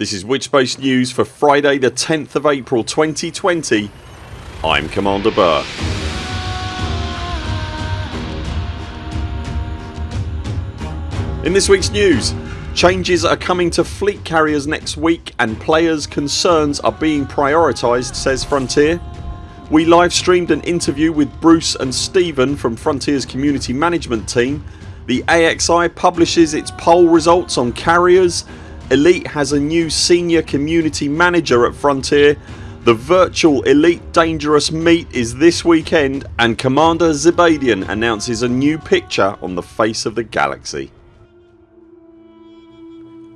This is Witchspace News for Friday the 10th of April 2020 I'm Commander Burr. In this weeks news Changes are coming to fleet carriers next week and players concerns are being prioritised says Frontier. We live streamed an interview with Bruce and Stephen from Frontiers community management team. The AXI publishes its poll results on carriers. Elite has a new senior community manager at Frontier. The virtual Elite Dangerous meet is this weekend and Commander Zebadian announces a new picture on the face of the galaxy.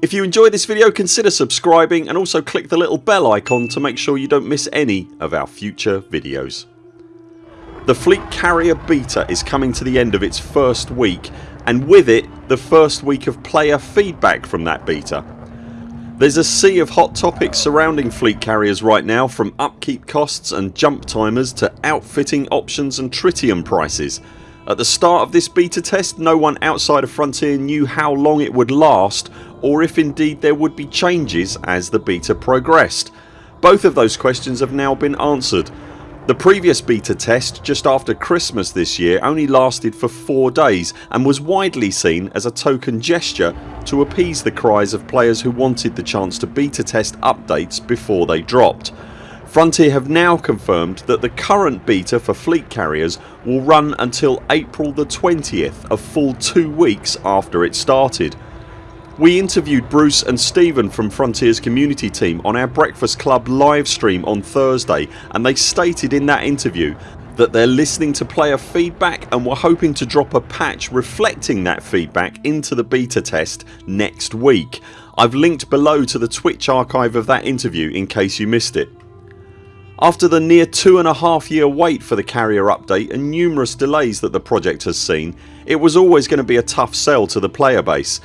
If you enjoyed this video consider subscribing and also click the little bell icon to make sure you don't miss any of our future videos. The Fleet Carrier Beta is coming to the end of its first week and with it the first week of player feedback from that beta. There's a sea of hot topics surrounding fleet carriers right now from upkeep costs and jump timers to outfitting options and tritium prices. At the start of this beta test no one outside of Frontier knew how long it would last or if indeed there would be changes as the beta progressed. Both of those questions have now been answered. The previous beta test just after Christmas this year only lasted for 4 days and was widely seen as a token gesture to appease the cries of players who wanted the chance to beta test updates before they dropped. Frontier have now confirmed that the current beta for fleet carriers will run until April the 20th a full 2 weeks after it started. We interviewed Bruce and Stephen from Frontiers community team on our Breakfast Club live stream on Thursday and they stated in that interview that they're listening to player feedback and were hoping to drop a patch reflecting that feedback into the beta test next week. I've linked below to the Twitch archive of that interview in case you missed it. After the near two and a half year wait for the carrier update and numerous delays that the project has seen it was always going to be a tough sell to the player base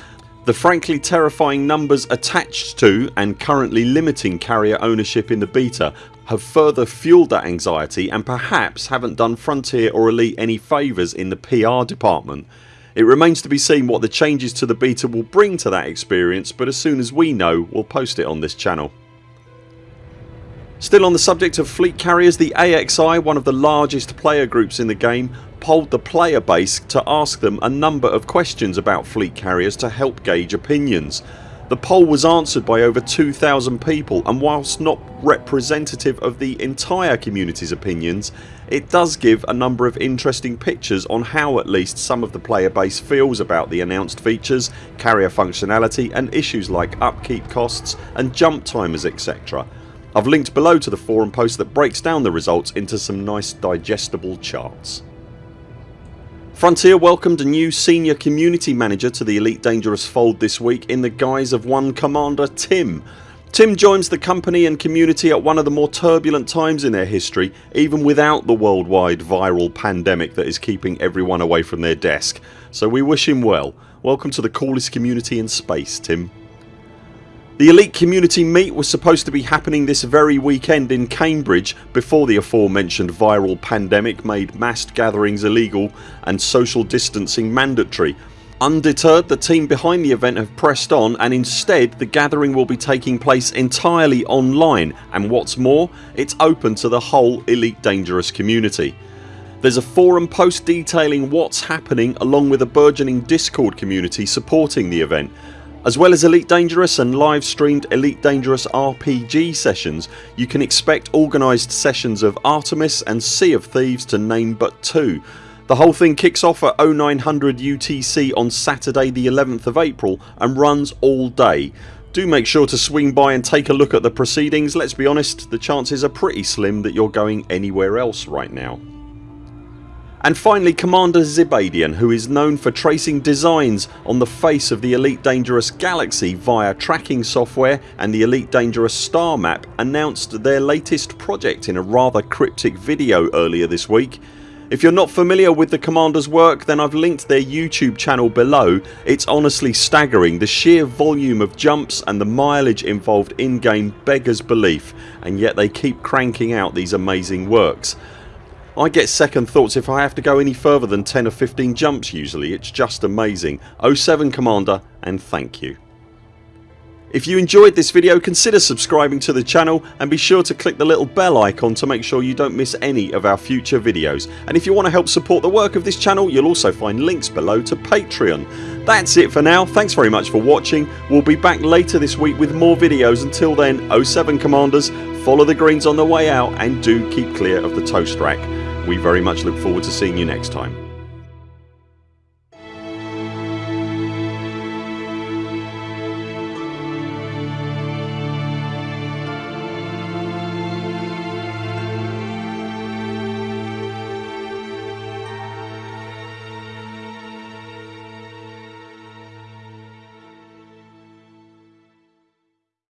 the frankly terrifying numbers attached to and currently limiting carrier ownership in the beta have further fuelled that anxiety and perhaps haven't done Frontier or Elite any favours in the PR department. It remains to be seen what the changes to the beta will bring to that experience but as soon as we know we'll post it on this channel. Still on the subject of fleet carriers the AXI, one of the largest player groups in the game polled the player base to ask them a number of questions about fleet carriers to help gauge opinions. The poll was answered by over 2000 people and whilst not representative of the entire community's opinions it does give a number of interesting pictures on how at least some of the player base feels about the announced features, carrier functionality and issues like upkeep costs and jump timers etc. I've linked below to the forum post that breaks down the results into some nice digestible charts. Frontier welcomed a new senior community manager to the Elite Dangerous fold this week in the guise of one Commander Tim. Tim joins the company and community at one of the more turbulent times in their history even without the worldwide viral pandemic that is keeping everyone away from their desk. So we wish him well. Welcome to the coolest community in space Tim. The Elite Community Meet was supposed to be happening this very weekend in Cambridge before the aforementioned viral pandemic made massed gatherings illegal and social distancing mandatory. Undeterred the team behind the event have pressed on and instead the gathering will be taking place entirely online and what's more it's open to the whole Elite Dangerous community. There's a forum post detailing what's happening along with a burgeoning discord community supporting the event as well as Elite Dangerous and live streamed Elite Dangerous RPG sessions you can expect organised sessions of Artemis and Sea of Thieves to name but two. The whole thing kicks off at 0900 UTC on Saturday the 11th of April and runs all day. Do make sure to swing by and take a look at the proceedings. Let's be honest the chances are pretty slim that you're going anywhere else right now. And finally Commander Zebadian who is known for tracing designs on the face of the Elite Dangerous galaxy via tracking software and the Elite Dangerous star map announced their latest project in a rather cryptic video earlier this week. If you're not familiar with the Commanders work then I've linked their YouTube channel below. It's honestly staggering. The sheer volume of jumps and the mileage involved in game beggars belief and yet they keep cranking out these amazing works. I get second thoughts if I have to go any further than 10 or 15 jumps usually. It's just amazing. 07 Commander and thank you. If you enjoyed this video consider subscribing to the channel and be sure to click the little bell icon to make sure you don't miss any of our future videos and if you want to help support the work of this channel you'll also find links below to Patreon. That's it for now. Thanks very much for watching. We'll be back later this week with more videos. Until then 0 7 CMDRs follow the greens on the way out and do keep clear of the toast rack. We very much look forward to seeing you next time.